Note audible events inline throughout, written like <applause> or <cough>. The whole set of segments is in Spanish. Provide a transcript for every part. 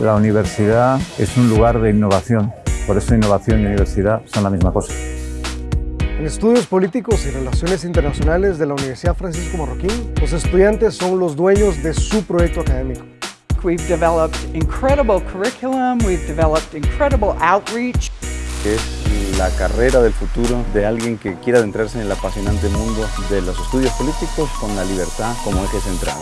La universidad es un lugar de innovación, por eso innovación y universidad son la misma cosa. En estudios políticos y relaciones internacionales de la Universidad Francisco Marroquín, los estudiantes son los dueños de su proyecto académico. We've developed incredible curriculum, we've developed incredible outreach. Es la carrera del futuro de alguien que quiera adentrarse en el apasionante mundo de los estudios políticos con la libertad como eje central.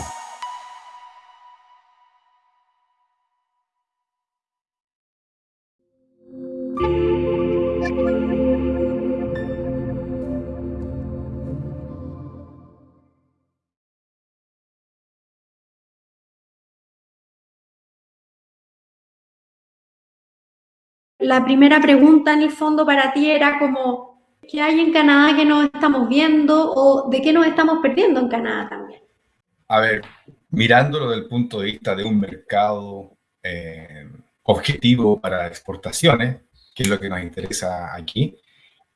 La primera pregunta en el fondo para ti era como, ¿qué hay en Canadá que no estamos viendo o de qué nos estamos perdiendo en Canadá también? A ver, mirándolo desde el punto de vista de un mercado eh, objetivo para exportaciones, que es lo que nos interesa aquí,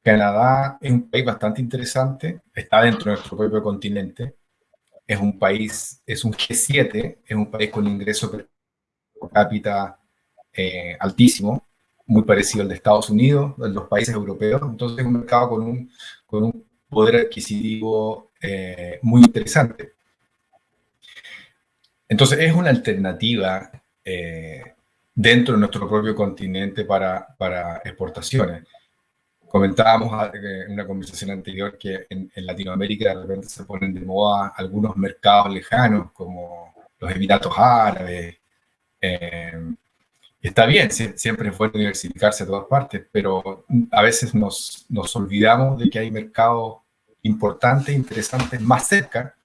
Canadá es un país bastante interesante, está dentro de nuestro propio continente, es un país, es un G7, es un país con ingreso per cápita eh, altísimo, muy parecido al de Estados Unidos, de los países europeos, entonces es un mercado con un, con un poder adquisitivo eh, muy interesante. Entonces es una alternativa eh, dentro de nuestro propio continente para, para exportaciones. Comentábamos eh, en una conversación anterior que en, Latinoamérica de repente se ponen de moda algunos mercados lejanos como los Emiratos Árabes, está bien, siempre es bueno diversificarse a todas partes, pero a veces nos, nos olvidamos de que hay mercados importantes, interesantes más cerca,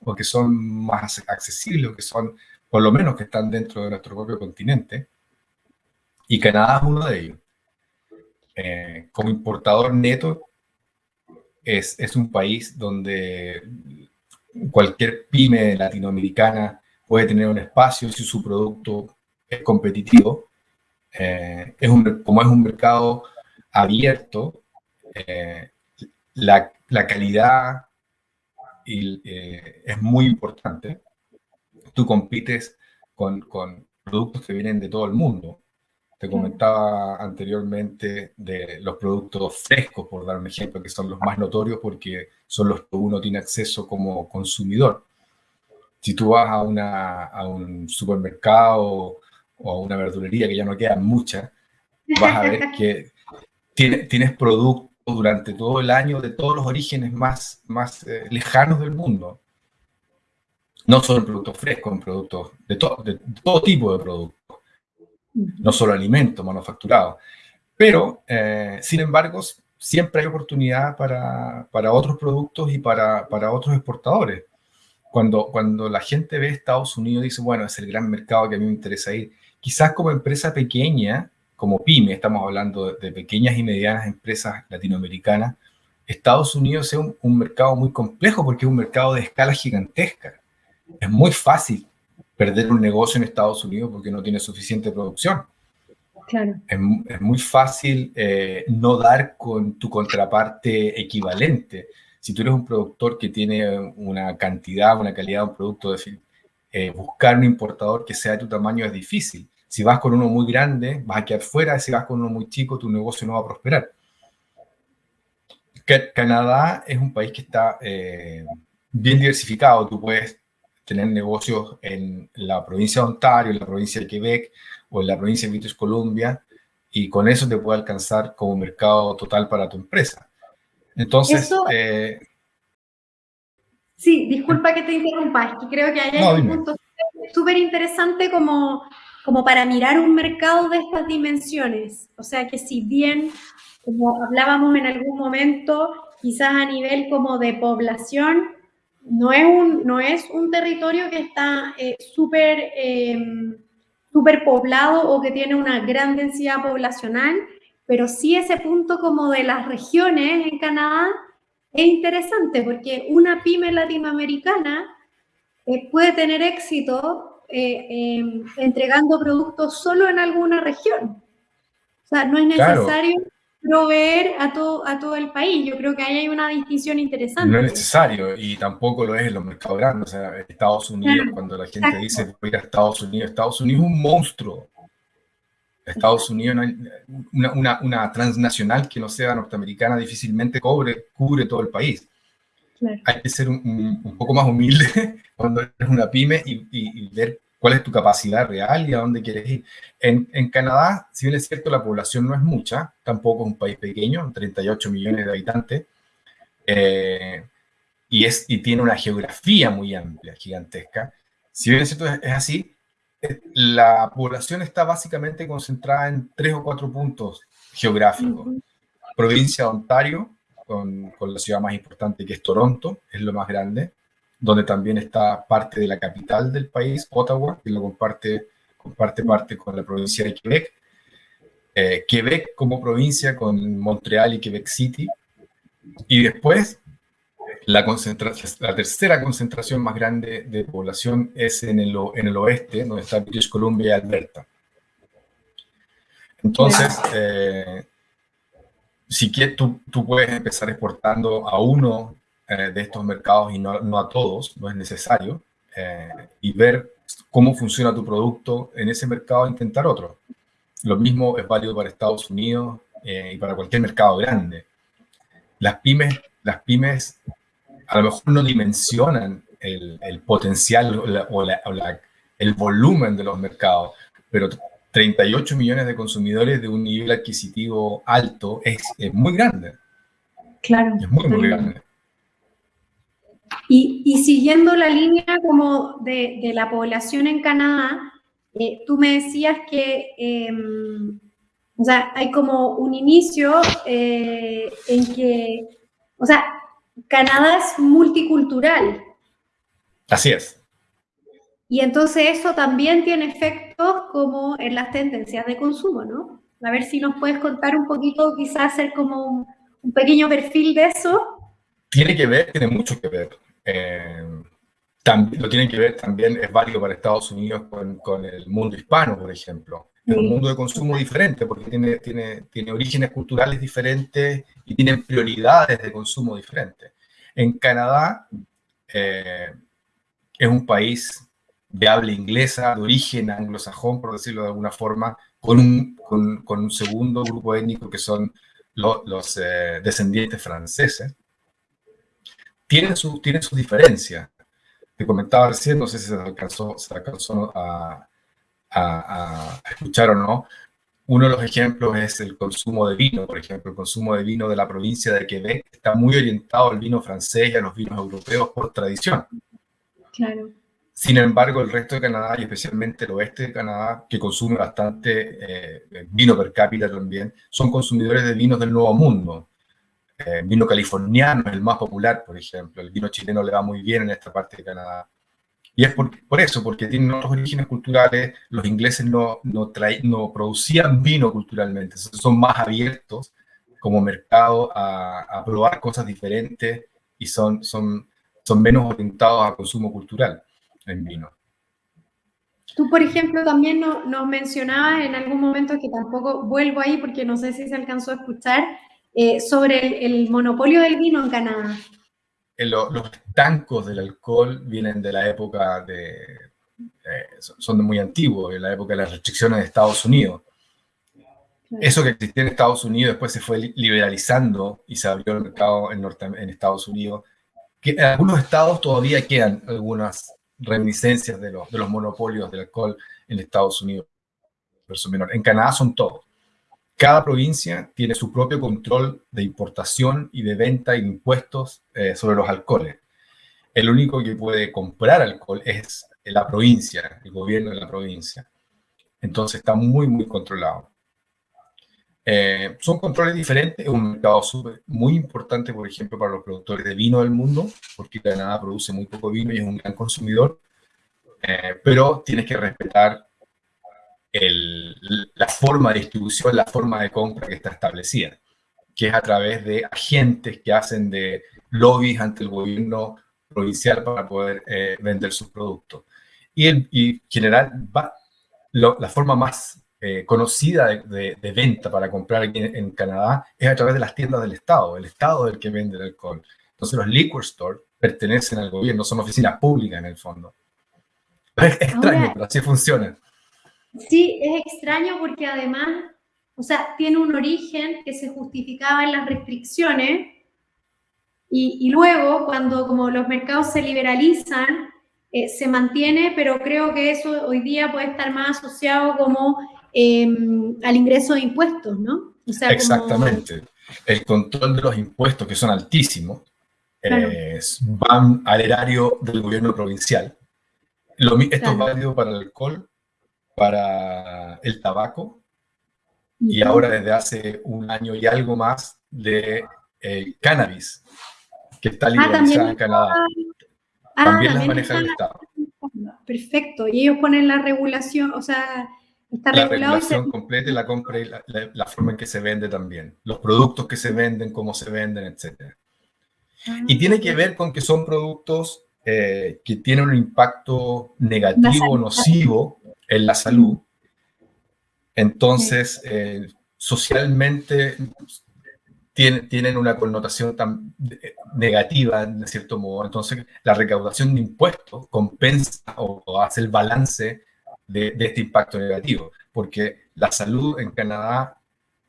o que son más accesibles, o que son, por lo menos, que están dentro de nuestro propio continente. Y Canadá es uno de ellos. Eh, como importador neto, es, es un país donde cualquier pyme latinoamericana puede tener un espacio si su producto es competitivo. Eh, es un, como es un mercado abierto, eh, la, la, calidad eh, es muy importante. Tú compites con, con, productos que vienen de todo el mundo. Te comentaba anteriormente de los productos frescos, por dar un ejemplo, que son los más notorios porque son los que uno tiene acceso como consumidor. Si tú vas a, una, a un supermercado o una verdulería, que ya no quedan muchas, vas a ver <laughs> que tienes, tienes productos durante todo el año de todos los orígenes más, más eh, lejanos del mundo. No solo productos frescos, productos de, de, todo tipo de productos, no solo alimentos manufacturados. Pero, eh, sin embargo, siempre hay oportunidad para, para otros productos y para, para, otros exportadores. Cuando, cuando la gente ve Estados Unidos, dice, bueno, es el gran mercado que a mí me interesa ir quizás como empresa pequeña, como pyme, estamos hablando de, pequeñas y medianas empresas latinoamericanas, Estados Unidos es un, mercado muy complejo porque es un mercado de escala gigantesca. Es muy fácil perder un negocio en Estados Unidos porque no tiene suficiente producción. Claro. Es, muy fácil eh, no dar con tu contraparte equivalente. Si tú eres un productor que tiene una cantidad, una calidad de un producto, eh, buscar un importador que sea de tu tamaño es difícil. Si vas con uno muy grande, vas a quedar fuera. Si vas con uno muy chico, tu negocio no va a prosperar. Canadá es un país que está eh, bien diversificado. Tú puedes tener negocios en la provincia de Ontario, en la provincia de Quebec o en la provincia de British Columbia y con eso te puede alcanzar como mercado total para tu empresa. Entonces... Eh, sí, disculpa que te interrumpa, es que creo que hay un punto súper interesante como como para mirar un mercado de estas dimensiones. O sea que si bien, como hablábamos en algún momento, quizás a nivel como de población, no es un, no es un territorio que está eh, súper em, poblado o que tiene una gran densidad poblacional, pero sí ese punto como de las regiones en Canadá es interesante porque una pyme latinoamericana eh, puede tener éxito eh, em, entregando productos solo en alguna región. O sea, no es necesario proveer a todo, a todo el país. Yo creo que ahí hay una distinción interesante. No es necesario y tampoco lo es en los mercados grandes. O sea, Estados Unidos, cuando la gente dice voy a Estados Unidos, Estados Unidos es un monstruo. Estados Unidos, una, una, transnacional que no sea norteamericana difícilmente cubre, cubre todo el país. Hay que ser un, un, poco más humilde <laughs> cuando eres una pyme y, y, ver cuál es tu capacidad real y a dónde quieres ir. En, en, Canadá, si bien es cierto, la población no es mucha, tampoco es un país pequeño, 38 millones de habitantes, eh, y, es, y tiene una geografía muy amplia, gigantesca. Si bien es cierto, es, así, eh, la población está básicamente concentrada en tres o cuatro puntos geográficos. Provincia de Ontario, con, con, la ciudad más importante que es Toronto, es lo más grande, donde también está parte de la capital del país, Ottawa, que lo comparte, comparte parte con la provincia de Quebec. Eh, Quebec como provincia con Montreal y Quebec City. Y después, la, la tercera concentración más grande de población es en el, en el oeste, donde está British Columbia y Alberta. Entonces, eh, si quieres, tú, tú, puedes empezar exportando a uno eh, de estos mercados y no, no, a todos, no es necesario, eh, y ver cómo funciona tu producto en ese mercado e intentar otro. Lo mismo es válido para Estados Unidos eh, y para cualquier mercado grande. Las pymes, las pymes a lo mejor no dimensionan el, el potencial o, la, el volumen de los mercados, pero 38 millones de consumidores de un nivel adquisitivo alto es, es muy grande. Claro. Es muy, muy grande. Y, y, siguiendo la línea como de, de la población en Canadá, eh, tú me decías que, eh, o sea, hay como un inicio eh, en que, o sea, Canadá es multicultural. Así es. Y entonces eso también tiene efectos como en las tendencias de consumo, ¿no? A ver si nos puedes contar un poquito, quizás hacer como un, un pequeño perfil de eso. Tiene que ver, tiene mucho que ver. Eh, también, lo tienen que ver también, es válido para Estados Unidos con, con el mundo hispano, por ejemplo. Es un mundo de consumo diferente porque tiene, tiene, tiene orígenes culturales diferentes y tienen prioridades de consumo diferentes. En Canadá eh, es un país de habla inglesa, de origen anglosajón, por decirlo de alguna forma, con un, con, con un segundo grupo étnico que son los eh, descendientes franceses tienen, su, tienen sus diferencias. Te comentaba recién, no sé si se alcanzó, se alcanzó a, escuchar o no, uno de los ejemplos es el consumo de vino, por ejemplo, el consumo de vino de la provincia de Quebec está muy orientado al vino francés y a los vinos europeos por tradición. Claro. Sin embargo, el resto de Canadá, y especialmente el oeste de Canadá, que consume bastante eh, vino per cápita también, son consumidores de vinos del Nuevo Mundo. Eh, vino californiano es el más popular, por ejemplo. El vino chileno le va muy bien en esta parte de Canadá. Y es por, por eso, porque tienen otros orígenes culturales. Los ingleses no, no, no producían vino culturalmente, son más abiertos como mercado a, a, probar cosas diferentes y son, son, son menos orientados a consumo cultural en vino. Tú, por ejemplo, también nos no mencionabas en algún momento que tampoco vuelvo ahí porque no sé si se alcanzó a escuchar, eh, sobre el, el, monopolio del vino en Canadá. Los, los estancos del alcohol vienen de la época de... Eh, son muy antiguos, de la época de las restricciones de Estados Unidos. Eso que existía en Estados Unidos después se fue liberalizando y se abrió el mercado en, Norte, en Estados Unidos. Que en algunos estados todavía quedan algunas reminiscencias de los, monopolios del alcohol en Estados Unidos. En Canadá son todos. Cada provincia tiene su propio control de importación y de venta y impuestos eh, sobre los alcoholes. El único que puede comprar alcohol es la provincia, el gobierno de la provincia. Entonces está muy, muy controlado. Eh, son controles diferentes, es un mercado super, muy importante, por ejemplo, para los productores de vino del mundo, porque Canadá produce muy poco vino y es un gran consumidor, eh, pero tienes que respetar el, la forma de distribución, la forma de compra que está establecida, que es a través de agentes que hacen de lobbies ante el gobierno provincial para poder eh, vender sus productos. Y, en y general, va, lo, la forma más eh, conocida de, de, de, venta para comprar aquí en, en, Canadá es a través de las tiendas del Estado. El Estado es el que vende el alcohol. Entonces los liquor stores pertenecen al gobierno, son oficinas públicas en el fondo. Es extraño, Ahora, pero así funciona. Sí, es extraño porque además, o sea, tiene un origen que se justificaba en las restricciones y, luego cuando como los mercados se liberalizan, eh, se mantiene, pero creo que eso hoy día puede estar más asociado como em, al ingreso de impuestos, ¿no? Exactamente. El control de los impuestos, que son altísimos, van al erario del gobierno provincial. Lo, esto es válido para el alcohol, para el tabaco y ahora desde hace un año y algo más de eh, cannabis, que está ah, liberalizada en Canadá. Ah, también las maneja el Estado. Perfecto, y ellos ponen la regulación, o sea, está la regulación completa y la compra y la, forma en que se vende también, los productos que se venden, cómo se venden, etc. Ah, y tiene que ver con que son productos eh, que tienen un impacto negativo, nocivo en la salud. Entonces, eh, socialmente tienen, una connotación tan negativa, de cierto modo. Entonces, la recaudación de impuestos compensa o, hace el balance de, este impacto negativo, porque la salud en Canadá,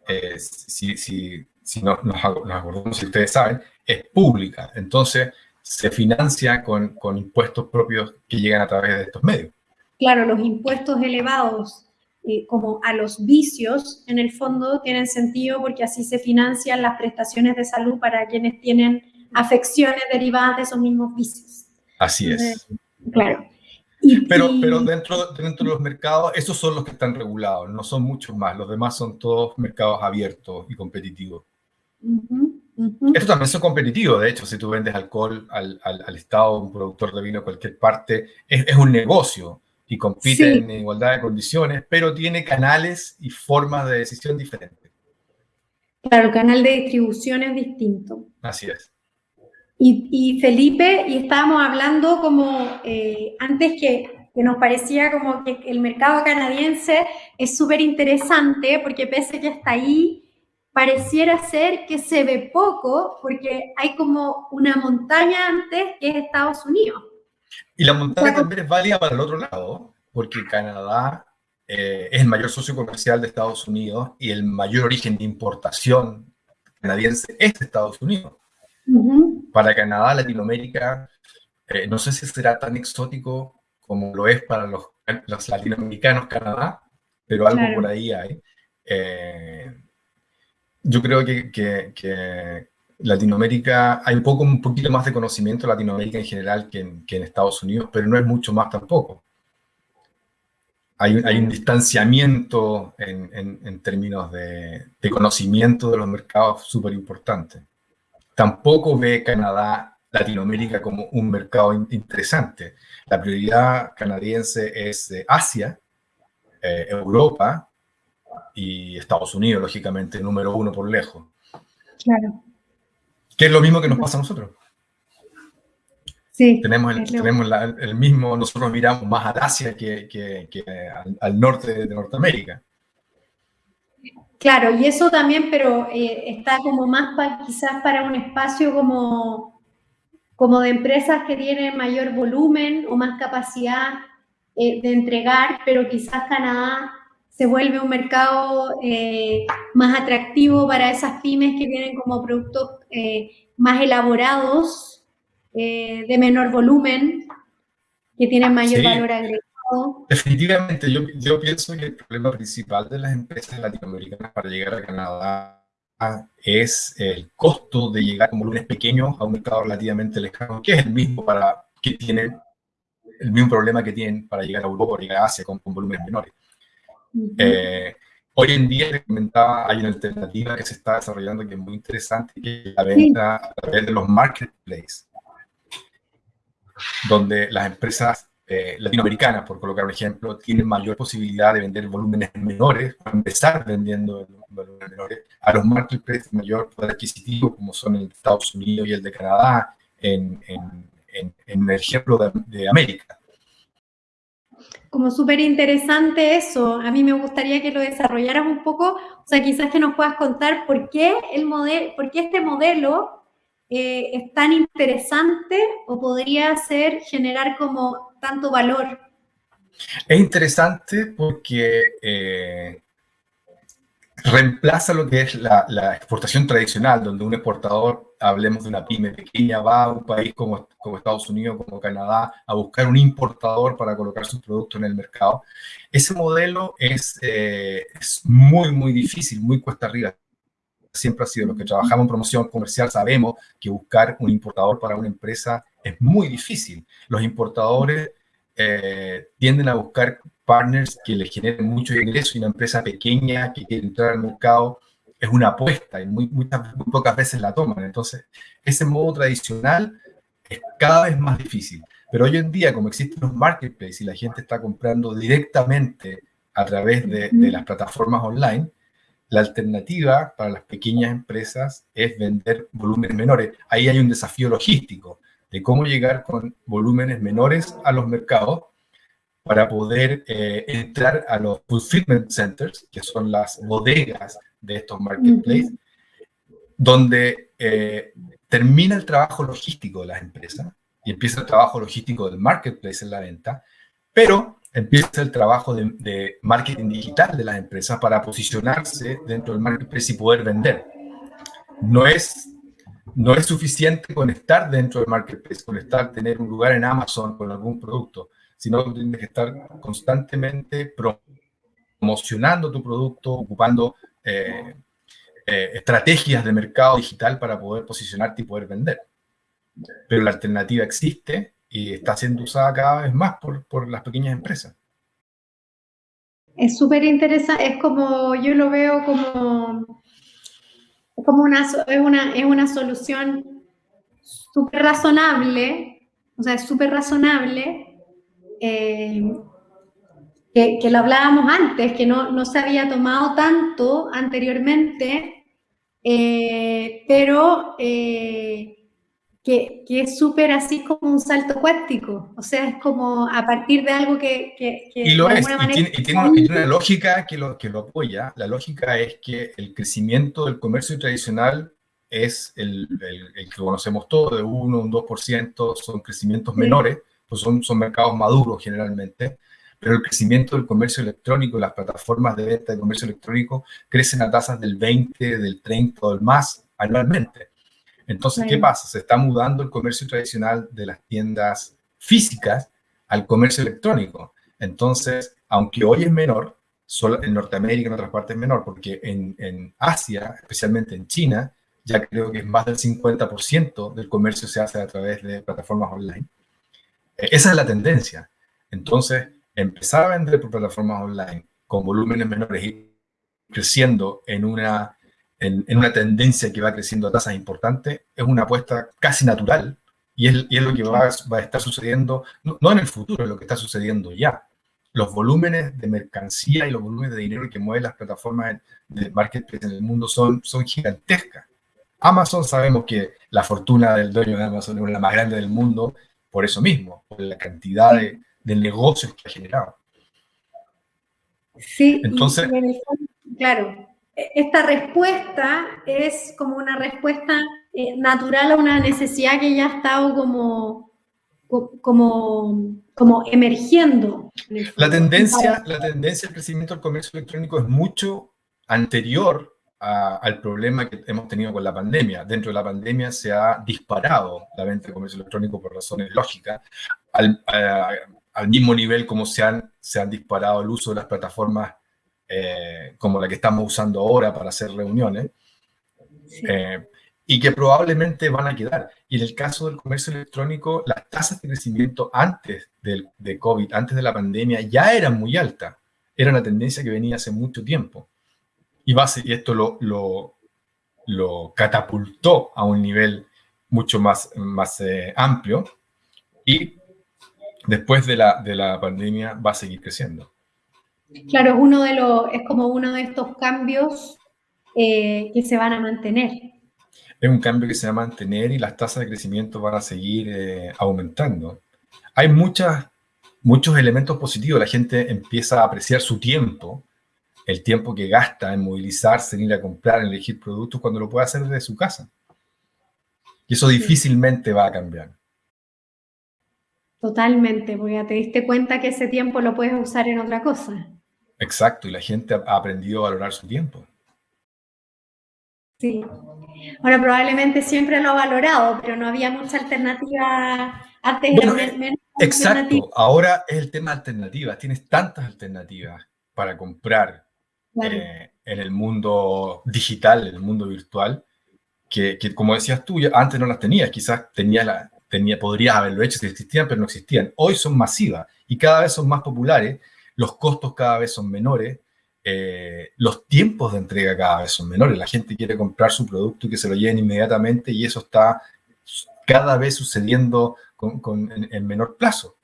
eh, si, si, si nos, nos, acordamos, si ustedes saben, es pública. Entonces, se financia con, con impuestos propios que llegan a través de estos medios. Claro, los impuestos elevados eh, como a los vicios, en el fondo tienen sentido porque así se financian las prestaciones de salud para quienes tienen afecciones derivadas de esos mismos vicios. Así es. claro. Pero, pero dentro, dentro de los mercados, esos son los que están regulados, no son muchos más. Los demás son todos mercados abiertos y competitivos. Estos también son competitivos, de hecho, si tú vendes alcohol al, al, Estado, un productor de vino a cualquier parte, es, es un negocio y compite en igualdad de condiciones, pero tiene canales y formas de decisión diferentes. Claro, el canal de distribución es distinto. Así es. Y, Felipe, y estábamos hablando como eh, antes que, que, nos parecía como que el mercado canadiense es súper interesante porque pese que está ahí, pareciera ser que se ve poco porque hay como una montaña antes que es Estados Unidos. Y la montaña también es válida para el otro lado, porque Canadá eh, es el mayor socio comercial de Estados Unidos y el mayor origen de importación canadiense es de Estados Unidos. Para Canadá, Latinoamérica, eh, no sé si será tan exótico como lo es para los, los latinoamericanos Canadá, pero algo por ahí hay. Eh, yo creo que, que Latinoamérica, hay un, poco, un poquito más de conocimiento de Latinoamérica en general que en, Estados Unidos, pero no es mucho más tampoco. Hay un, hay un distanciamiento en, términos de, conocimiento de los mercados súper importante. Tampoco ve Canadá, Latinoamérica como un mercado interesante. La prioridad canadiense es Asia, eh, Europa y Estados Unidos, lógicamente, número uno por lejos. Claro. Que es lo mismo que nos pasa a nosotros. Sí. Tenemos, el, tenemos el mismo, nosotros miramos más al Asia que, al, norte de Norteamérica. Claro, y eso también, pero eh, está como más quizás para un espacio como, como de empresas que tienen mayor volumen o más capacidad eh, de entregar, pero quizás Canadá se vuelve un mercado eh, más atractivo para esas pymes que tienen como productos más elaborados, de menor volumen, que tienen mayor valor agregado. Definitivamente, yo, yo, pienso que el problema principal de las empresas latinoamericanas para llegar a Canadá es el costo de llegar con volúmenes pequeños a un mercado relativamente lejano, que es el mismo para que tienen el mismo problema que tienen para llegar a Europa o llegar a Asia con, con volúmenes menores. Eh, hoy en día, comentaba, hay una alternativa que se está desarrollando que es muy interesante, que es la venta a través de los marketplaces, donde las empresas eh, latinoamericanas, por colocar un ejemplo, tienen mayor posibilidad de vender volúmenes menores, o empezar vendiendo volúmenes menores, a los marketplaces de mayor poder adquisitivo, como son el de Estados Unidos y el de Canadá, en, el ejemplo de, de América como súper interesante eso. A mí me gustaría que lo desarrollaras un poco, o sea, quizás que nos puedas contar por qué, el modelo, por qué este modelo eh, es tan interesante o podría ser generar como tanto valor. Es interesante porque eh, reemplaza lo que es la, exportación tradicional, donde un exportador, hablemos de una pyme pequeña, va a un país como, como Estados Unidos, como Canadá, a buscar un importador para colocar sus productos en el mercado. Ese modelo es, eh, es muy, muy difícil, muy cuesta arriba. Siempre ha sido, los que trabajamos en promoción comercial sabemos que buscar un importador para una empresa es muy difícil. Los importadores eh, tienden a buscar partners que les generen mucho ingreso y una empresa pequeña que quiere entrar al mercado es una apuesta y muy, muy, pocas veces la toman. Entonces, ese modo tradicional es cada vez más difícil. Pero hoy en día, como existen los marketplaces y la gente está comprando directamente a través de, de las plataformas online, la alternativa para las pequeñas empresas es vender volúmenes menores. Ahí hay un desafío logístico de cómo llegar con volúmenes menores a los mercados para poder eh, entrar a los fulfillment centers, que son las bodegas de estos marketplaces, donde eh, termina el trabajo logístico de las empresas y empieza el trabajo logístico del marketplace en la venta, pero empieza el trabajo de, de marketing digital de las empresas para posicionarse dentro del marketplace y poder vender. No es no es suficiente con estar dentro del marketplace, con estar, tener un lugar en Amazon con algún producto, sino que tienes que estar constantemente promocionando tu producto, ocupando eh, eh, estrategias de mercado digital para poder posicionarte y poder vender. Pero la alternativa existe y está siendo usada cada vez más por, por las pequeñas empresas. Es súper interesante, es como, yo lo veo como como una, es una, es una solución súper razonable, o sea, es súper razonable, eh, que, lo hablábamos antes, que no, no, se había tomado tanto anteriormente, eh, pero eh, que, que, es súper así como un salto cuántico, o sea, es como a partir de algo que... que, y lo es, y tiene, una, lógica que lo, que lo apoya, la lógica es que el crecimiento del comercio tradicional es el, el, que conocemos todos, de 1, un 2%, son crecimientos menores, pues son, son mercados maduros generalmente, pero el crecimiento del comercio electrónico, las plataformas de venta de comercio electrónico crecen a tasas del 20, del 30 o del más anualmente. Entonces, ¿qué pasa? Se está mudando el comercio tradicional de las tiendas físicas al comercio electrónico. Entonces, aunque hoy es menor, solo en Norteamérica, en otras partes es menor, porque en, Asia, especialmente en China, ya creo que es más del 50% del comercio se hace a través de plataformas online. Eh, esa es la tendencia. Entonces, empezar a vender por plataformas online con volúmenes menores y creciendo en una en, una tendencia que va creciendo a tasas importantes, es una apuesta casi natural y es, y es lo que va, va, a estar sucediendo, no, en el futuro, es lo que está sucediendo ya. Los volúmenes de mercancía y los volúmenes de dinero que mueven las plataformas de marketplace en el mundo son, son gigantescas. Amazon sabemos que la fortuna del dueño de Amazon es la más grande del mundo por eso mismo, por la cantidad de, de negocios que ha generado. Sí, entonces, claro, esta respuesta es como una respuesta eh, natural a una necesidad que ya ha estado como, como, como emergiendo. La tendencia, la tendencia al crecimiento del comercio electrónico es mucho anterior al problema que hemos tenido con la pandemia. Dentro de la pandemia se ha disparado la venta de comercio electrónico por razones lógicas, al, al mismo nivel como se han, se han disparado el uso de las plataformas eh, como la que estamos usando ahora para hacer reuniones, eh, y que probablemente van a quedar. Y en el caso del comercio electrónico, las tasas de crecimiento antes del, de COVID, antes de la pandemia, ya eran muy altas. Era una tendencia que venía hace mucho tiempo. Y, base, y esto lo, lo, lo, catapultó a un nivel mucho más, más eh, amplio. Y después de la, de la pandemia va a seguir creciendo. Claro, es, uno de los, es como uno de estos cambios eh, que se van a mantener. Es un cambio que se va a mantener y las tasas de crecimiento van a seguir eh, aumentando. Hay muchas, muchos elementos positivos. La gente empieza a apreciar su tiempo, el tiempo que gasta en movilizarse, en ir a comprar, en elegir productos, cuando lo puede hacer desde su casa. Y eso difícilmente va a cambiar. Totalmente, porque ya te diste cuenta que ese tiempo lo puedes usar en otra cosa. Exacto, y la gente ha aprendido a valorar su tiempo. Sí. Ahora, probablemente siempre lo ha valorado, pero no había mucha alternativa antes. Exacto, ahora es el tema de alternativas. Tienes tantas alternativas para comprar eh, en el mundo digital, en el mundo virtual, que, como decías tú, antes no las tenías, quizás tenía la, tenía, podrías haberlo hecho si existían, pero no existían. Hoy son masivas y cada vez son más populares, los costos cada vez son menores, eh, los tiempos de entrega cada vez son menores. La gente quiere comprar su producto y que se lo lleven inmediatamente y eso está cada vez sucediendo con, en, menor plazo.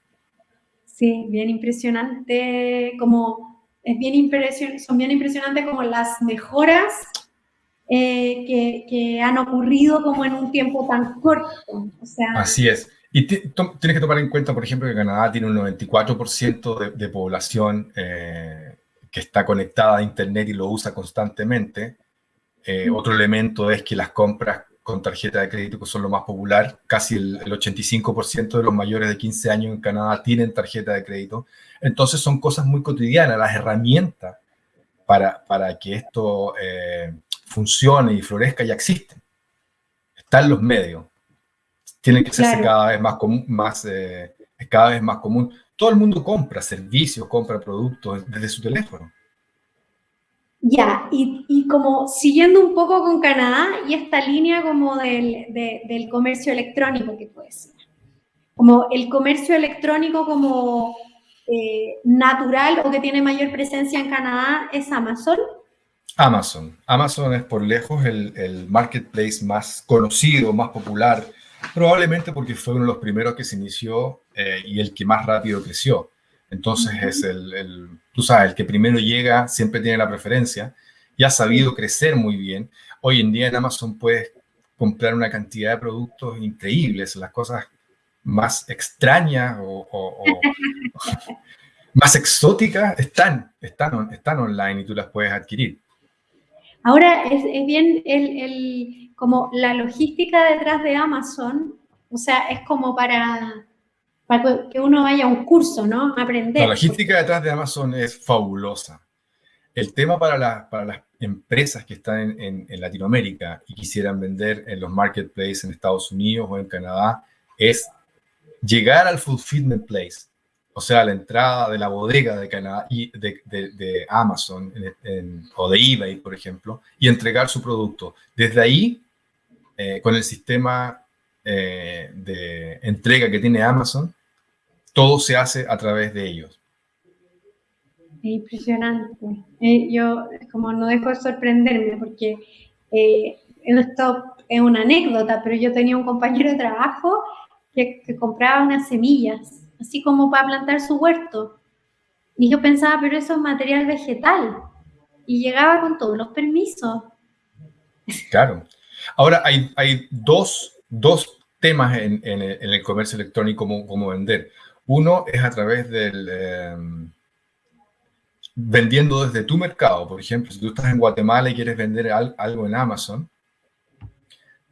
Sí, bien impresionante, como es bien impresion, son bien impresionantes como las mejoras eh, que, han ocurrido como en un tiempo tan corto. Así es. Y tienes que tomar en cuenta, por ejemplo, que Canadá tiene un 94% de, población eh, que está conectada a Internet y lo usa constantemente. Eh, otro elemento es que las compras con tarjeta de crédito son lo más popular. Casi el, 85% de los mayores de 15 años en Canadá tienen tarjeta de crédito. Entonces son cosas muy cotidianas, las herramientas para, para que esto funcione y florezca ya existen. Están los medios. Tienen que ser cada vez más común, más, eh, cada vez más común. Todo el mundo compra servicios, compra productos desde su teléfono. Ya, y, como siguiendo un poco con Canadá y esta línea como del, del comercio electrónico que puede ser. Como el comercio electrónico como eh, natural o que tiene mayor presencia en Canadá es Amazon. Amazon. Amazon es por lejos el, marketplace más conocido, más popular, probablemente porque fue uno de los primeros que se inició eh, y el que más rápido creció. Entonces es el, tú sabes, el que primero llega siempre tiene la preferencia y ha sabido crecer muy bien. Hoy en día en Amazon puedes comprar una cantidad de productos increíbles, las cosas más extrañas o, <laughs> <laughs> más exóticas están, están, están online y tú las puedes adquirir. Ahora es, bien el, como la logística detrás de Amazon, o sea, es como para, para que uno vaya a un curso, ¿no? Aprender. La logística detrás de Amazon es fabulosa. El tema para, para las empresas que están en, en, Latinoamérica y quisieran vender en los marketplaces en Estados Unidos o en Canadá es llegar al fulfillment place o sea, la entrada de la bodega de, Canadá, Amazon o de eBay, por ejemplo, y entregar su producto. Desde ahí, eh, con el sistema eh, de entrega que tiene Amazon, todo se hace a través de ellos. Impresionante. Eh, yo como no dejo de sorprenderme porque esto es una anécdota, pero yo tenía un compañero de trabajo que compraba unas semillas así como para plantar su huerto. Y yo pensaba, pero eso es material vegetal. Y llegaba con todos los permisos. Claro. Ahora hay, hay dos, dos temas en, el comercio electrónico como, vender. Uno es a través del... Em, vendiendo desde tu mercado. Por ejemplo, si tú estás en Guatemala y quieres vender algo en Amazon,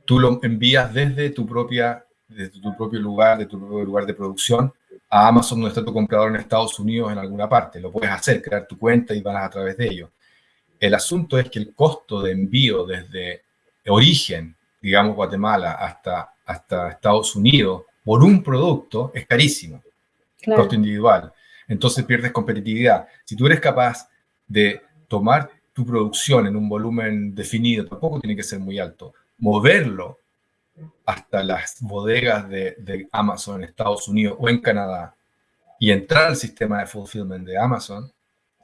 tú lo envías desde tu propia desde tu propio lugar, de tu propio lugar de producción, a Amazon donde está tu comprador en Estados Unidos en alguna parte. Lo puedes hacer, crear tu cuenta y vas a través de ello. El asunto es que el costo de envío desde origen, digamos Guatemala, hasta, hasta Estados Unidos por un producto es carísimo. Costo individual. Entonces pierdes competitividad. Si tú eres capaz de tomar tu producción en un volumen definido, tampoco tiene que ser muy alto, moverlo hasta las bodegas de, Amazon en Estados Unidos o en Canadá y entrar al sistema de fulfillment de Amazon,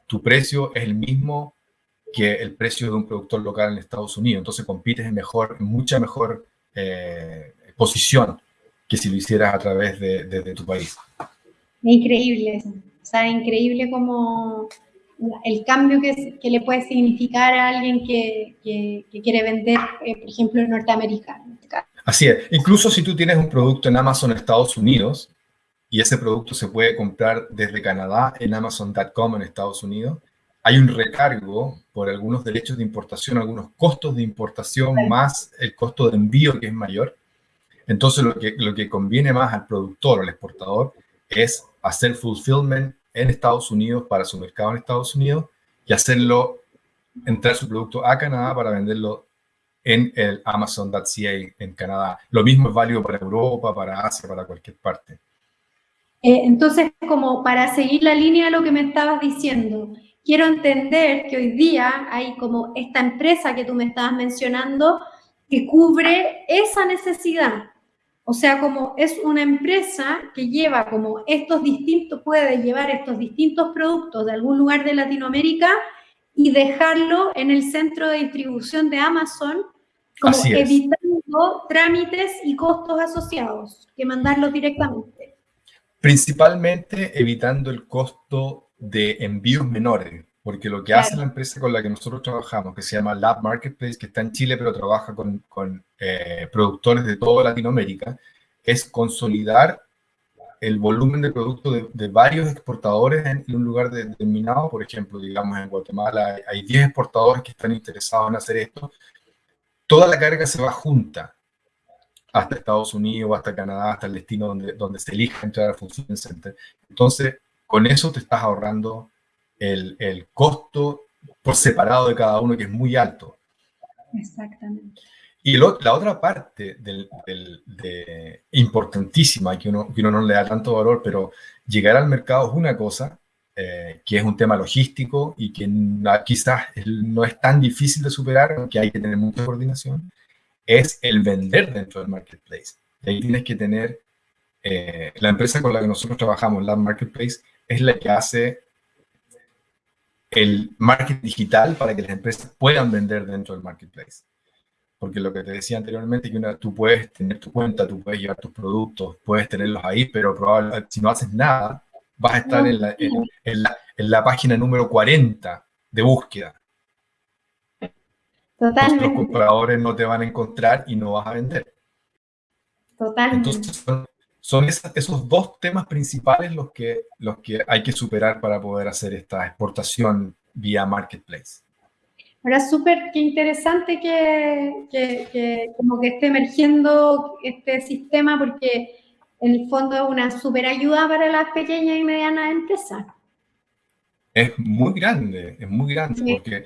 tu precio es el mismo que el precio de un productor local en Estados Unidos. Entonces compites en, mejor, mucha mejor eh, posición que si lo hicieras a través de, tu país. Increíble, o sea, increíble como el cambio que, que, le puede significar a alguien que, que, quiere vender, eh, por ejemplo, en Norteamérica. Así es. Incluso si tú tienes un producto en Amazon Estados Unidos y ese producto se puede comprar desde Canadá en Amazon.com en Estados Unidos, hay un recargo por algunos derechos de importación, algunos costos de importación más el costo de envío que es mayor. Entonces lo que, lo que conviene más al productor o al exportador es hacer fulfillment en Estados Unidos para su mercado en Estados Unidos y hacerlo, entrar su producto a Canadá para venderlo en el Amazon.ca en Canadá. Lo mismo es válido para Europa, para Asia, para cualquier parte. Eh, entonces, como para seguir la línea de lo que me estabas diciendo, quiero entender que hoy día hay como esta empresa que tú me estabas mencionando que cubre esa necesidad. O sea, como es una empresa que lleva como estos distintos, puede llevar estos distintos productos de algún lugar de Latinoamérica y dejarlo en el centro de distribución de Amazon, como evitando trámites y costos asociados, que mandarlo directamente. Principalmente evitando el costo de envíos menores, porque lo que hace la empresa con la que nosotros trabajamos, que se llama Lab Marketplace, que está en Chile, pero trabaja con, con eh, productores de toda Latinoamérica, es consolidar el volumen de productos de, de, varios exportadores en, un lugar determinado. Por ejemplo, digamos en Guatemala hay 10 exportadores que están interesados en hacer esto. Toda la carga se va junta hasta Estados Unidos, hasta Canadá, hasta el destino donde, donde se elija entrar al Center. Entonces, con eso te estás ahorrando el, el, costo por separado de cada uno, que es muy alto. Exactamente. Y la otra parte del, de, importantísima, que uno, que uno no le da tanto valor, pero llegar al mercado es una cosa, eh, que es un tema logístico y que quizás no es tan difícil de superar, que hay que tener mucha coordinación, es el vender dentro del marketplace. Y ahí tienes que tener, eh, la empresa con la que nosotros trabajamos, la Marketplace, es la que hace el marketing digital para que las empresas puedan vender dentro del marketplace. Porque lo que te decía anteriormente, que una, tú puedes tener tu cuenta, tú puedes llevar tus productos, puedes tenerlos ahí, pero probablemente si no haces nada, vas a estar en la, en, la, en la página número 40 de búsqueda. Totalmente. los compradores no te van a encontrar y no vas a vender. Totalmente. Entonces, son, son esos dos temas principales los que, los que hay que superar para poder hacer esta exportación vía marketplace. Ahora, súper qué interesante que, que, como que esté emergiendo este sistema porque en el fondo es una súper ayuda para las pequeñas y medianas empresas. Es muy grande, es muy grande, porque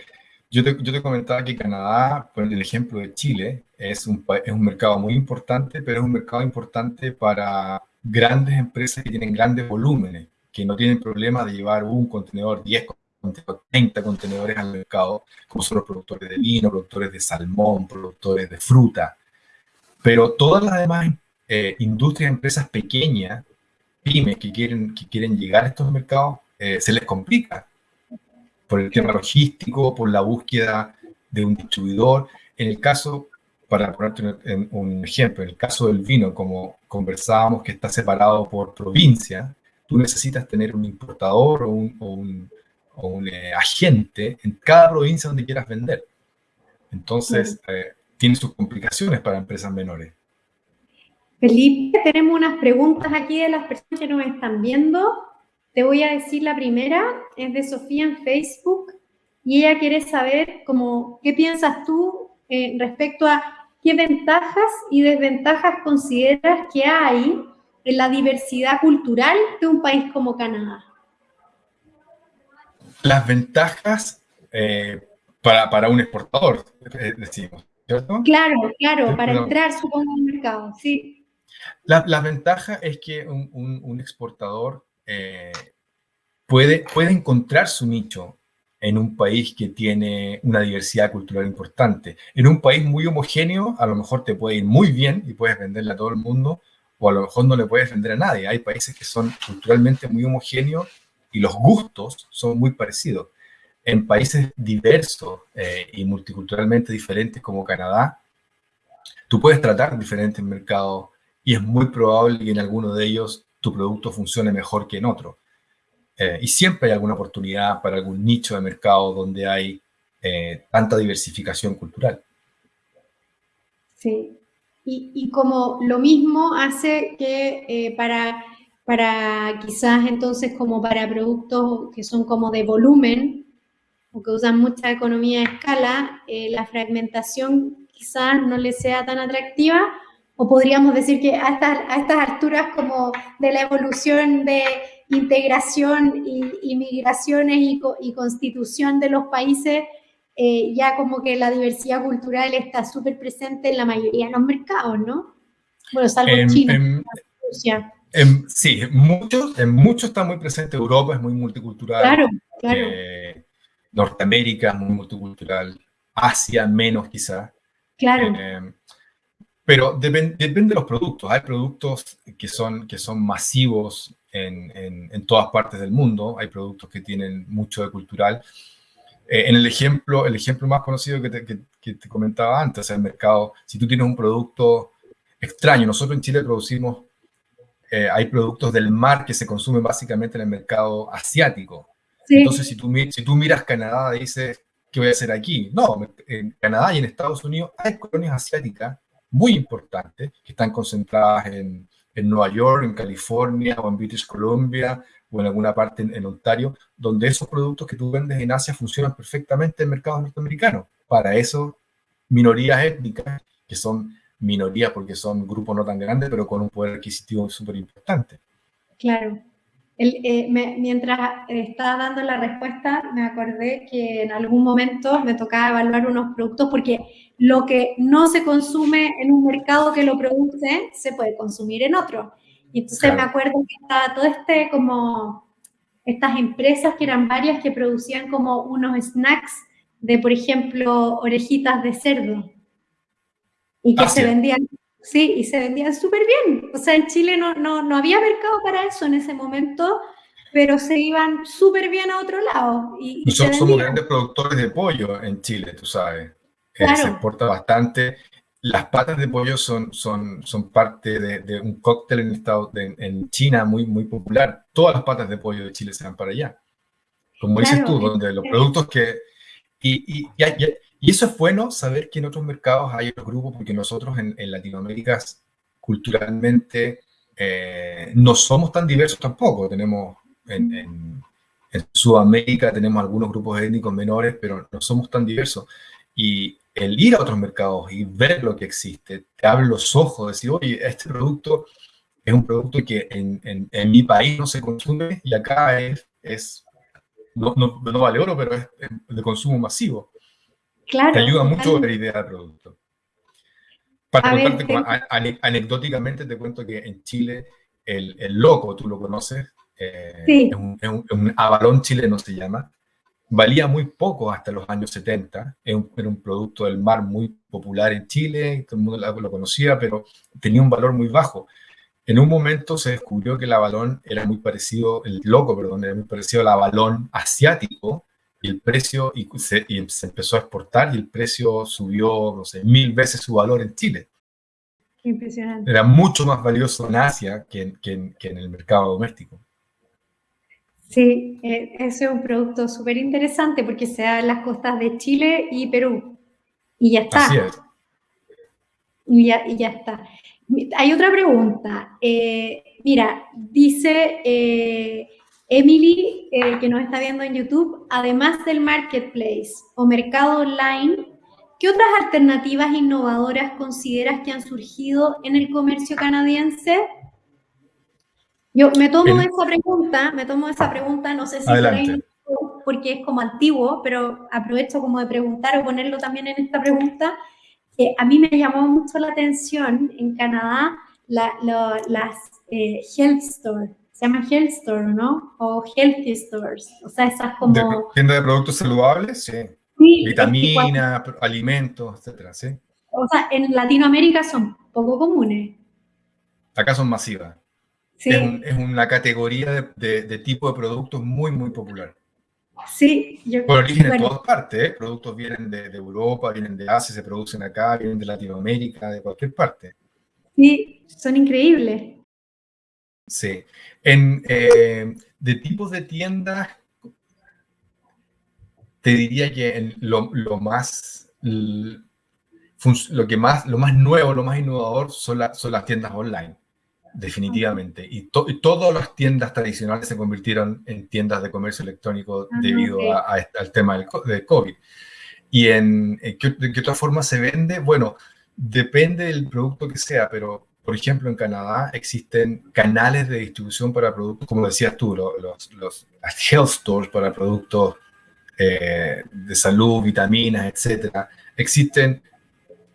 yo te, yo te, comentaba que Canadá, por el ejemplo de Chile, es un, es un mercado muy importante, pero es un mercado importante para grandes empresas que tienen grandes volúmenes, que no tienen problema de llevar un contenedor, 10 30 contenedores al mercado, como son los productores de vino, productores de salmón, productores de fruta. Pero todas las demás eh, industrias, empresas pequeñas, pymes que quieren, que quieren llegar a estos mercados, eh, se les complica por el tema logístico, por la búsqueda de un distribuidor. En el caso, para ponerte un, un ejemplo, en el caso del vino, como conversábamos que está separado por provincia, tú necesitas tener un importador o un o un eh, agente en cada provincia donde quieras vender. Entonces, tiene sus complicaciones para empresas menores. Felipe, tenemos unas preguntas aquí de las personas que nos están viendo. Te voy a decir la primera, es de Sofía en Facebook, y ella quiere saber cómo, qué piensas tú eh, respecto a qué ventajas y desventajas consideras que hay en la diversidad cultural de un país como Canadá. Las ventajas eh, para, para, un exportador, eh, decimos, ¿cierto? Claro, claro, para entrar, supongo, al mercado, sí. La, la, ventaja es que un, exportador eh, puede, puede encontrar su nicho en un país que tiene una diversidad cultural importante. En un país muy homogéneo, a lo mejor te puede ir muy bien y puedes venderle a todo el mundo, o a lo mejor no le puedes vender a nadie. Hay países que son culturalmente muy homogéneos y los gustos son muy parecidos. En países diversos eh, y multiculturalmente diferentes como Canadá, tú puedes tratar diferentes mercados y es muy probable que en alguno de ellos tu producto funcione mejor que en otro. Eh, y siempre hay alguna oportunidad para algún nicho de mercado donde hay eh, tanta diversificación cultural. Sí, y, y, como lo mismo hace que para para quizás entonces como para productos que son como de volumen o que usan mucha economía de escala, eh, la fragmentación quizás no les sea tan atractiva o podríamos decir que a estas, a estas alturas como de la evolución de integración y, migraciones y, constitución de los países, eh, ya como que la diversidad cultural está súper presente en la mayoría de los mercados, ¿no? Bueno, salvo en, China. sí, en muchos, en muchos está muy presente. Europa es muy multicultural. Claro, claro. Eh, Norteamérica es muy multicultural. Asia menos quizá. Claro. Eh, pero depende, depende de los productos. Hay productos que son, que son masivos en, en, todas partes del mundo. Hay productos que tienen mucho de cultural. Eh, en el ejemplo, el ejemplo más conocido que te, que, te, comentaba antes, el mercado, si tú tienes un producto extraño, nosotros en Chile producimos, eh, hay productos del mar que se consumen básicamente en el mercado asiático. Entonces, si tú, si tú miras Canadá, dices, ¿qué voy a hacer aquí? No, en Canadá y en Estados Unidos hay colonias asiáticas muy importantes que están concentradas en, en Nueva York, en California o en British Columbia o en alguna parte en, Ontario, donde esos productos que tú vendes en Asia funcionan perfectamente en mercados norteamericanos. Para eso, minorías étnicas, que son minorías porque son grupos no tan grandes, pero con un poder adquisitivo súper importante. Claro. Eh, mientras estaba dando la respuesta, me acordé que en algún momento me tocaba evaluar unos productos porque lo que no se consume en un mercado que lo produce, se puede consumir en otro. Y entonces me acuerdo que estaba todo este como, estas empresas que eran varias que producían como unos snacks de, por ejemplo, orejitas de cerdo. Y que ah, se vendían, sí, y se vendían súper bien. O sea, en Chile no, no, no había mercado para eso en ese momento, pero se iban súper bien a otro lado. Y, Nosotros somos grandes productores de pollo en Chile, tú sabes. Se exporta bastante. Las patas de pollo son, son, son parte de, un cóctel en, estado, en China muy, muy popular. Todas las patas de pollo de Chile se van para allá. Como dices tú, donde los productos que... Y, eso es bueno saber que en otros mercados hay otros grupos, porque nosotros en, Latinoamérica culturalmente eh, no somos tan diversos tampoco. Tenemos en, en, Sudamérica tenemos algunos grupos étnicos menores, pero no somos tan diversos. Y el ir a otros mercados y ver lo que existe, te abre los ojos, decir, oye, este producto es un producto que en, en, mi país no se consume y acá es no, no, no, vale oro, pero es, de consumo masivo. Claro. Te ayuda mucho a la idea del producto. Para contarte, anecdóticamente te cuento que en Chile el, el loco, tú lo conoces, eh, es, un, es, un, avalón chileno se llama, valía muy poco hasta los años 70, era un, producto del mar muy popular en Chile, todo el mundo lo conocía, pero tenía un valor muy bajo. En un momento se descubrió que el avalón era muy parecido, el loco, perdón, era muy parecido al avalón asiático, y el precio, y se, y se empezó a exportar, y el precio subió, no sé, mil veces su valor en Chile. Impresionante. Era mucho más valioso en Asia que que que en el mercado doméstico. Sí, eh, ese es un producto súper interesante porque se da en las costas de Chile y Perú. Y ya está. Así es. Y ya, y ya está. Hay otra pregunta. Eh, mira, dice eh, Emily, que nos está viendo en YouTube, además del marketplace o mercado online, ¿qué otras alternativas innovadoras consideras que han surgido en el comercio canadiense? Yo me tomo esa pregunta, me tomo esa pregunta, no sé si porque es como antiguo, pero aprovecho como de preguntar o ponerlo también en esta pregunta. A mí me llamó mucho la atención en Canadá las eh, health stores, se llama health store, ¿no? O healthy stores, o sea, esas como... Tienda de productos saludables, sí. sí Vitaminas, alimentos, etcétera, sí. O sea, en Latinoamérica son poco comunes. Acá son masivas. Es, una categoría de, tipo de productos muy, muy popular. Sí, yo, Por origen en todas partes, ¿eh? productos vienen de, Europa, vienen de Asia, se producen acá, vienen de Latinoamérica, de cualquier parte. Sí, son increíbles. Sí. En, eh, de tipos de tiendas, te diría que lo, más, lo que más, lo más nuevo, lo más innovador son, son las tiendas online definitivamente. Y, todas las tiendas tradicionales se convirtieron en tiendas de comercio electrónico ah, debido al tema del, COVID. ¿Y en, ¿qué, de qué otra forma se vende? Bueno, Depende del producto que sea, pero por ejemplo, en Canadá existen canales de distribución para productos, como decías tú, los, los, health stores para productos eh, de salud, vitaminas, etc. Existen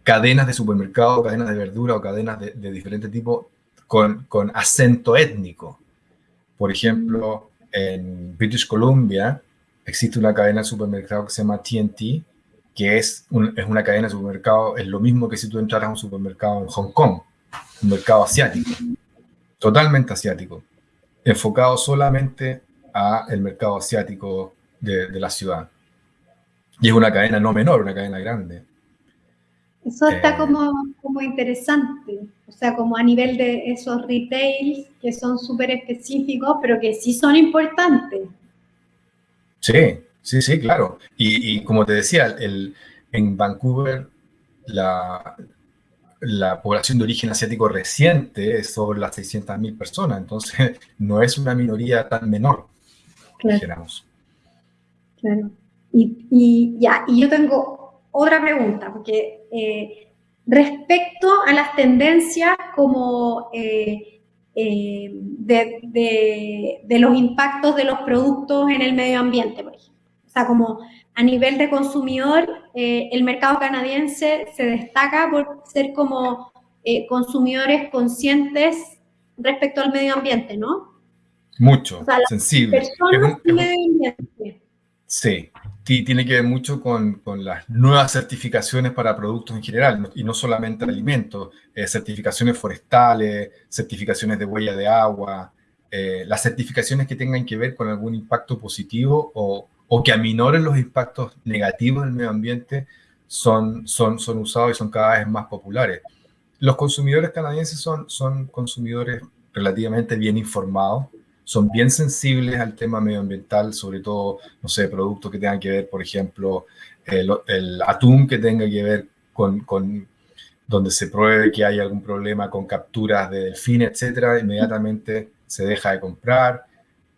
cadenas de supermercado, cadenas de verdura o cadenas de, de diferentes tipos con, con, acento étnico. Por ejemplo, en British Columbia existe una cadena de supermercado que se llama TNT, que es, es una cadena de supermercado, es lo mismo que si tú entraras a un supermercado en Hong Kong un mercado asiático, totalmente asiático, enfocado solamente a el mercado asiático de, la ciudad. Y es una cadena no menor, una cadena grande. Eso está eh, como, como interesante, o sea, como a nivel de esos retails que son súper específicos, pero que sí son importantes. Sí, sí, sí, claro. Y, y como te decía, el, en Vancouver la, la población de origen asiático reciente es sobre las 600.000 personas, entonces <laughs> no es una minoría tan menor, claro. Claro. Y, ya, y yo tengo otra pregunta, porque eh, respecto a las tendencias como eh, eh, de, de, los impactos de los productos en el medio ambiente, por ejemplo. O sea, como a nivel de consumidor, eh, el mercado canadiense se destaca por ser como consumidores conscientes respecto al medio ambiente, ¿no? Mucho, sensible. Personas medio ambiente. Sí, tiene que ver mucho con, con, las nuevas certificaciones para productos en general, y no solamente alimentos, eh, certificaciones forestales, certificaciones de huella de agua, las certificaciones que tengan que ver con algún impacto positivo o, o que aminoren los impactos negativos del medio ambiente son, son, son usados y son cada vez más populares. Los consumidores canadienses son, son consumidores relativamente bien informados, son bien sensibles al tema medioambiental, sobre todo, no sé, productos que tengan que ver, por ejemplo, el, el atún que tenga que ver con, con, donde se pruebe que hay algún problema con capturas de delfines, etcétera, inmediatamente se deja de comprar.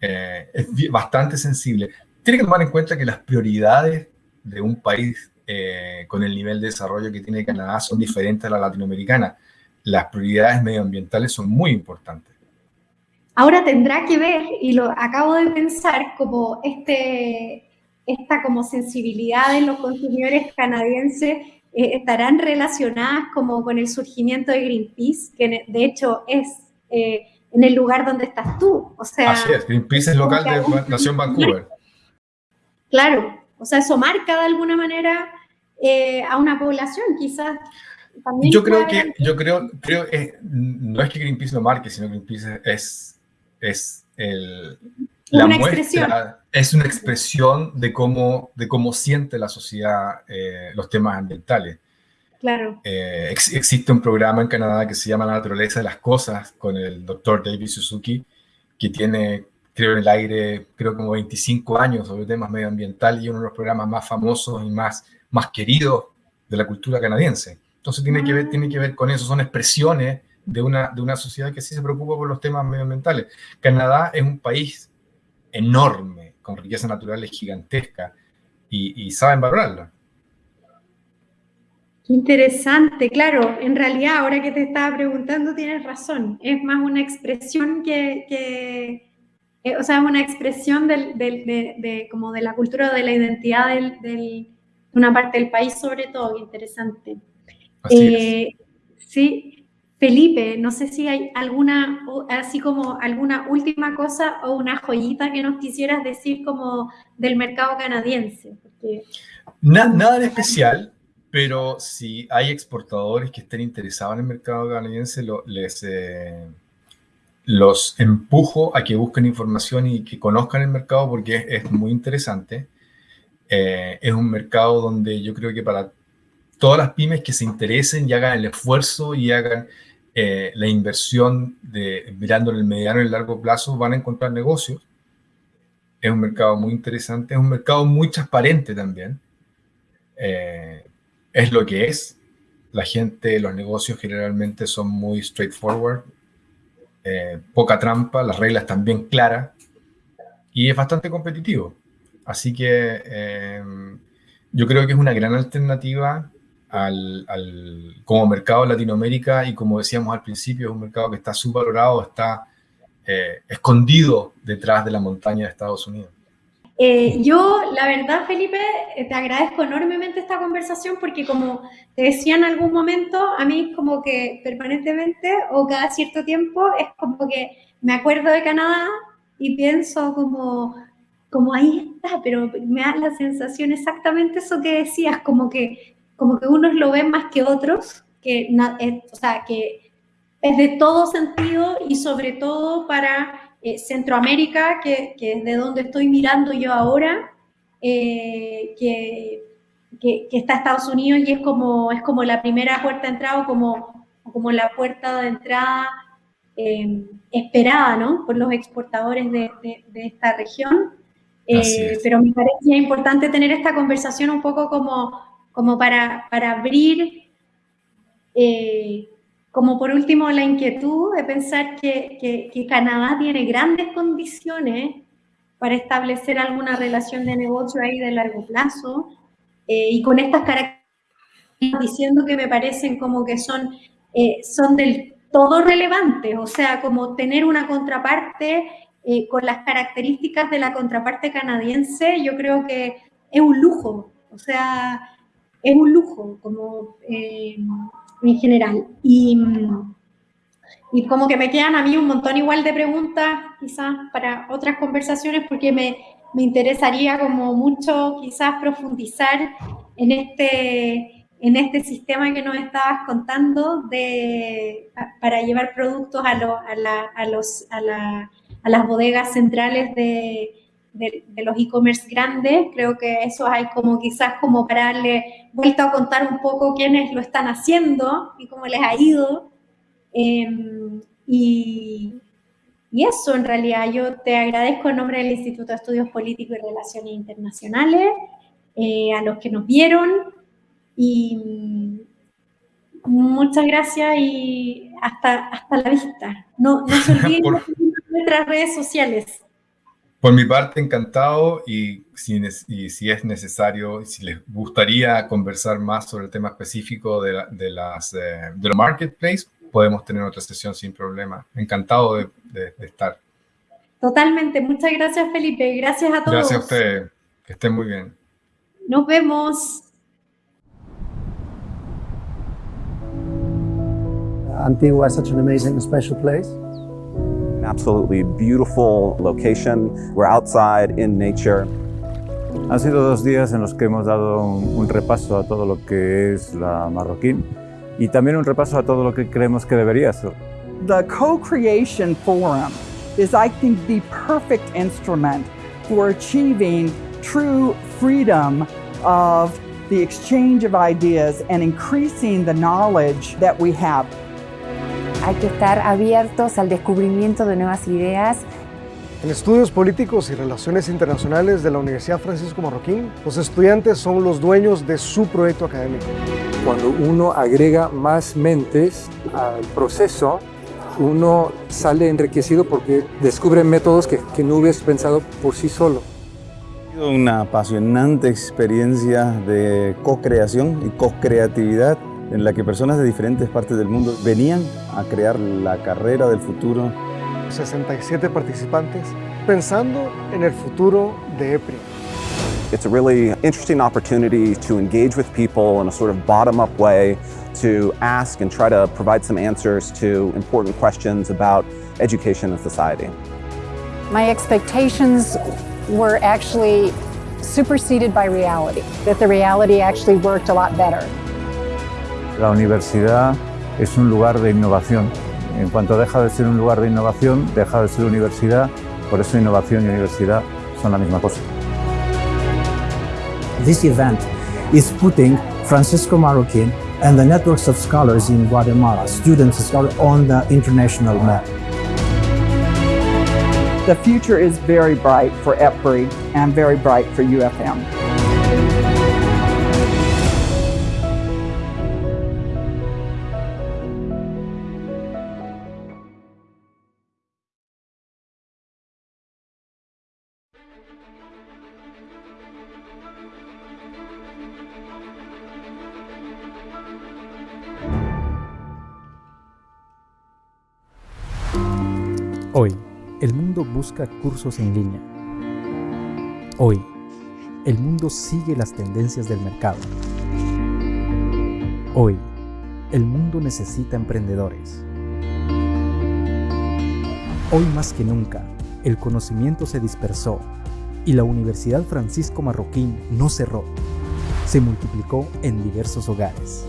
Eh, es bastante sensible tiene que tomar en cuenta que las prioridades de un país eh, con el nivel de desarrollo que tiene Canadá son diferentes a la latinoamericana. Las prioridades medioambientales son muy importantes. Ahora tendrá que ver, y lo acabo de pensar, como este, esta como sensibilidad de los consumidores canadienses eh, estarán relacionadas como con el surgimiento de Greenpeace, que de hecho es eh, en el lugar donde estás tú. O sea, Así es, Greenpeace es local de Nación Vancouver. <laughs> Claro, o sea, eso marca de alguna manera eh, a una población, quizás. También yo creo que, yo creo, creo no es que Greenpeace lo marque, sino que Greenpeace es, es el, la una expresión. es una expresión de cómo, de cómo siente la sociedad eh, los temas ambientales. Claro. existe un programa en Canadá que se llama La naturaleza de las cosas con el doctor David Suzuki, que tiene creo en el aire, creo como 25 años sobre temas medioambientales y uno de los programas más famosos y más, más queridos de la cultura canadiense. Entonces tiene que, ver, tiene que ver con eso, son expresiones de una, de una sociedad que sí se preocupa por los temas medioambientales. Canadá es un país enorme, con riqueza naturales gigantesca y, y saben valorarla. Interesante, claro, en realidad ahora que te estaba preguntando tienes razón, es más una expresión que eh, o sea, es una expresión de, como de la cultura, de la identidad de una parte del país, sobre todo, interesante. Eh, sí, Felipe, no sé si hay alguna, así como alguna última cosa o una joyita que nos quisieras decir como del mercado canadiense. nada de especial, pero si hay exportadores que estén interesados en el mercado canadiense. Eh, los empujo a que busquen información y que conozcan el mercado porque es, muy interesante. Eh, es un mercado donde yo creo que para todas las pymes que se interesen y hagan el esfuerzo y hagan eh, la inversión de mirando en el mediano y el largo plazo, van a encontrar negocios. Es un mercado muy interesante, es un mercado muy transparente también. Eh, es lo que es. La gente, los negocios generalmente son muy straightforward, eh, poca trampa, las reglas bien claras y es bastante competitivo. Así que eh, yo creo que es una gran alternativa al, como mercado en Latinoamérica y como decíamos al principio, es un mercado que está subvalorado, está eh, escondido detrás de la montaña de Estados Unidos. Eh, yo, la verdad, Felipe, te agradezco enormemente esta conversación porque como te decía en algún momento, a mí como que permanentemente o cada cierto tiempo es como que me acuerdo de Canadá y pienso como, como ahí está, pero me da la sensación exactamente eso que decías, como que, como que unos lo ven más que otros, que, eh, o sea, que es de todo sentido y sobre todo para eh, Centroamérica, que, es de donde estoy mirando yo ahora, eh, que, que, está Estados Unidos y es como, es como la primera puerta de entrada o como, como la puerta de entrada eh, esperada ¿no? por los exportadores de, esta región. pero me parecía importante tener esta conversación un poco como, como para, para abrir como por último, la inquietud de pensar que, Canadá tiene grandes condiciones para establecer alguna relación de negocio ahí de largo plazo, eh, y con estas características diciendo que me parecen como que son, eh, son del todo relevantes, o sea, como tener una contraparte eh, con las características de la contraparte canadiense, yo creo que es un lujo, o sea, es un lujo, como en general. Y, y como que me quedan a mí un montón igual de preguntas, quizás para otras conversaciones, porque me, me interesaría como mucho quizás profundizar en este, en este sistema que nos estabas contando de, para llevar productos a, a, a, los, a, la, a las bodegas centrales de, de, los e-commerce grandes. Creo que eso hay como quizás como para darle vuelta a contar un poco quiénes lo están haciendo y cómo les ha ido. Em, y, y, eso, en realidad, yo te agradezco en nombre del Instituto de Estudios Políticos y Relaciones Internacionales, eh, a los que nos vieron y muchas gracias y hasta, hasta la vista. No, no se <laughs> olviden de nuestras redes sociales. Por mi parte, encantado y si, y si es necesario, si les gustaría conversar más sobre el tema específico de, de las, eh, de los marketplace, podemos tener otra sesión sin problema. Encantado de, de, estar. Totalmente. Muchas gracias, Felipe. Gracias a todos. Gracias a usted. Que estén muy bien. Nos vemos. Antigua is such an amazing, special place. Absolutely beautiful location. We're outside in nature. Han sido dos días en los que hemos dado un, un, repaso a todo lo que es la Marroquín y también un repaso a todo lo que creemos que debería ser. The Co-Creation Forum is, I think, the perfect instrument for achieving true freedom of the exchange of ideas and increasing the knowledge that we have. Hay que estar abiertos al descubrimiento de nuevas ideas. En estudios políticos y relaciones internacionales de la Universidad Francisco Marroquín, los estudiantes son los dueños de su proyecto académico. Cuando uno agrega más mentes al proceso, uno sale enriquecido porque descubre métodos que, que no hubieras pensado por sí solo. Ha sido una apasionante experiencia de co-creación y co-creatividad en la que personas de diferentes partes del mundo venían a crear la carrera del futuro. 67 participantes pensando en el futuro de EPRI. It's a really interesting opportunity to engage with people in a sort of bottom-up way to ask and try to provide some answers to important questions about education and society. My expectations were actually superseded by reality, that the reality actually worked a lot better. La universidad es un lugar de innovación. En cuanto deja de ser un lugar de innovación, deja de ser universidad. Por eso innovación y universidad son la misma cosa. This event is putting Francisco Marroquin and the networks of scholars in Guatemala, students and scholars, on the international map. The future is very bright for EPRI and very bright for UFM. Busca cursos en línea. Hoy, el mundo sigue las tendencias del mercado. Hoy, el mundo necesita emprendedores. Hoy más que nunca, el conocimiento se dispersó y la Universidad Francisco Marroquín no cerró, se multiplicó en diversos hogares.